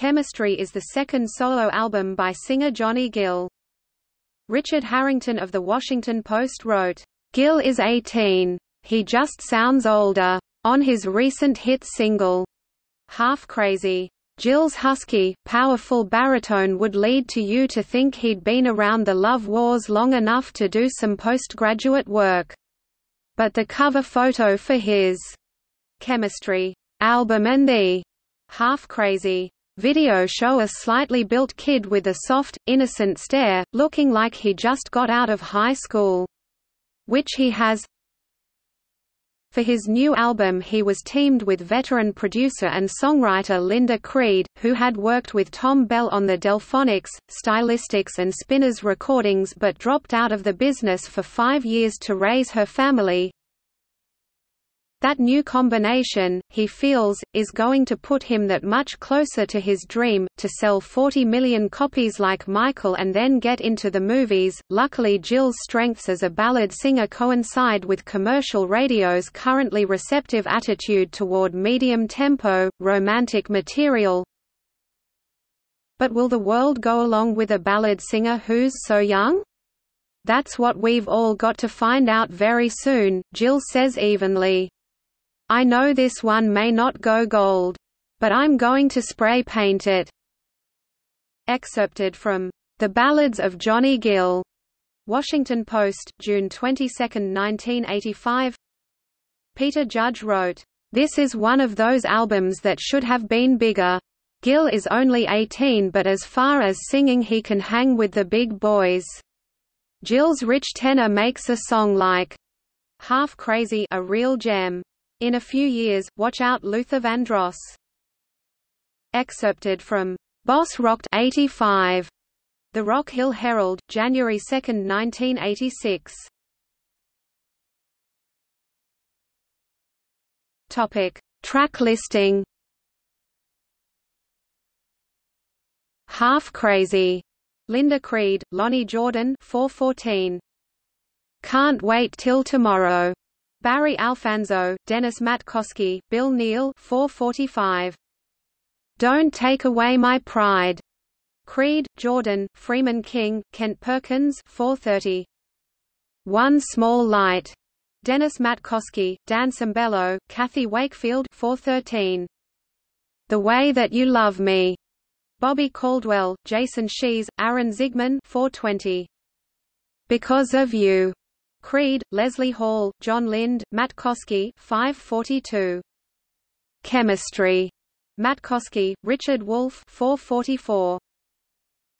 Chemistry is the second solo album by singer Johnny Gill. Richard Harrington of The Washington Post wrote, Gill is 18. He just sounds older. On his recent hit single, Half Crazy. Gill's husky, powerful baritone would lead to you to think he'd been around the love wars long enough to do some postgraduate work. But the cover photo for his Chemistry album and the Half Crazy video show a slightly built kid with a soft, innocent stare, looking like he just got out of high school. Which he has, for his new album he was teamed with veteran producer and songwriter Linda Creed, who had worked with Thom Bell on the Delfonics, Stylistics and Spinners recordings but dropped out of the business for five years to raise her family. That new combination, he feels, is going to put him that much closer to his dream, to sell 40 million copies like Michael and then get into the movies. Luckily, Gill's strengths as a ballad singer coincide with commercial radio's currently receptive attitude toward medium tempo, romantic material. But will the world go along with a ballad singer who's so young? That's what we've all got to find out very soon, Jill says evenly. I know this one may not go gold. But I'm going to spray paint it. Excerpted from The Ballads of Johnny Gill. Washington Post, June 22, 1985 Peter Judge wrote, "...this is one of those albums that should have been bigger. Gill is only 18 but as far as singing he can hang with the big boys. Gill's rich tenor makes a song like Half Crazy a real gem. In a few years, watch out Luther Vandross. Excerpted from Boss Rocked 85. The Rock Hill Herald, January 2, 1986. Topic: Track listing. Half Crazy. Linda Creed, Lonnie Jordan 414. Can't Wait Till Tomorrow. Barry Alfonso, Dennis Matkosky, Bill Neal 445. Don't Take Away My Pride. Creed, Jordan, Freeman King, Kent Perkins 430. One Small Light. Dennis Matkosky, Dan Sembello, Kathy Wakefield 413. The Way That You Love Me. Bobby Caldwell, Jason Scheff, Aaron Zigman 420. Because of You. Creed, Leslie Hall, John Lind, Matkosky 542. Chemistry. Matkosky, Richard Wolf 444.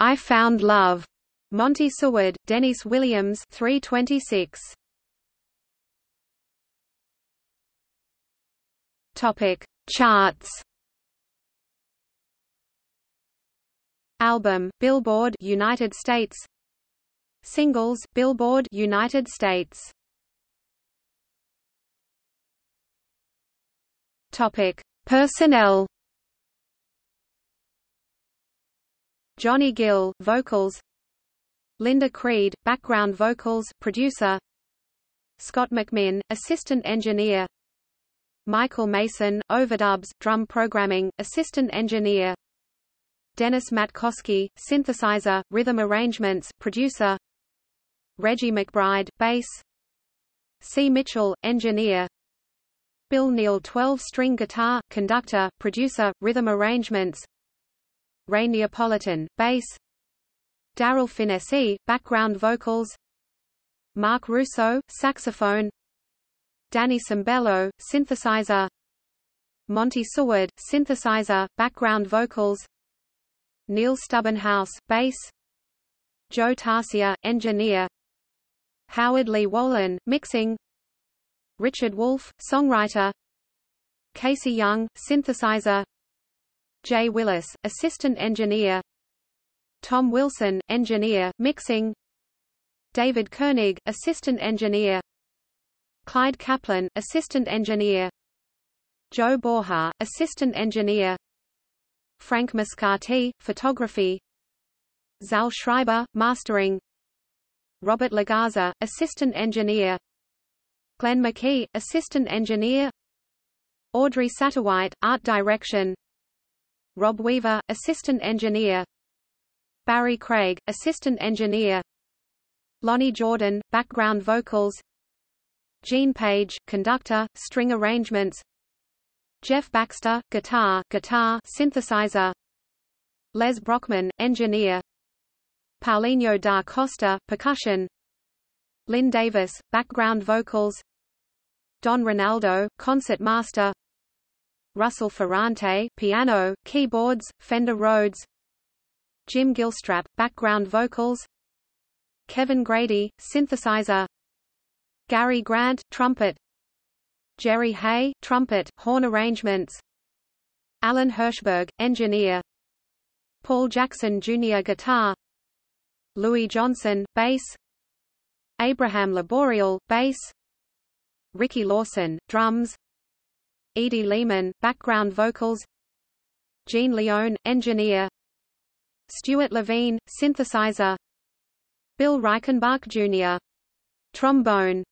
I Found Love. Monty Seward, Dennis Williams 326. Topic: Charts. Album, Billboard, United States. Singles, Billboard United States. Topic: Personnel. Johnny Gill, vocals. Linda Creed, background vocals, producer. Scott McMinn, assistant engineer. Michael Mason, overdubs, drum programming, assistant engineer. Dennis Matkosky, synthesizer, rhythm arrangements, producer. Reggie McBride, bass. C. Mitchell, engineer. Bill Neal 12-string guitar, conductor, producer, rhythm arrangements. Ray Neapolitan, bass. Daryl Phinnessee, background vocals. Mark Russo, saxophone. Danny Sembello, synthesizer. Monty Seward, synthesizer, background vocals. Neil Stubbenhaus, bass. Joe Tarsia, engineer Howard Lee Wolin, mixing. Richard Wolf, songwriter. Casey Young, synthesizer. Jay Willis, assistant engineer. Tom Wilson, engineer, mixing. David Koenig, assistant engineer. Clyde Kaplan, assistant engineer. Joe Borja, assistant engineer. Frank Mascati, photography. Zal Schreiber, mastering Robert Lagaza, assistant engineer. Glenn McKee, assistant engineer. Audrey Satterwhite, art direction. Rob Weaver, assistant engineer. Barry Craig, assistant engineer. Lonnie Jordan, background vocals. Gene Page, conductor, string arrangements. Jeff Baxter, guitar, guitar synthesizer. Les Brockman, engineer Paulinho da Costa, percussion. Lynn Davis, background vocals. Don Ronaldo, concert master. Russell Ferrante, piano, keyboards, Fender Rhodes. Jim Gilstrap, background vocals. Kevin Grady, synthesizer. Gary Grant, trumpet. Jerry Hey, trumpet, horn arrangements. Alan Hirschberg, engineer. Paul Jackson Jr. guitar Louis Johnson, bass. Abraham Laboriel, bass. Ricky Lawson, drums. Edie Lehman, background vocals. Gene Leone, engineer. Stuart Levine, synthesizer. Bill Reichenbach Jr. trombone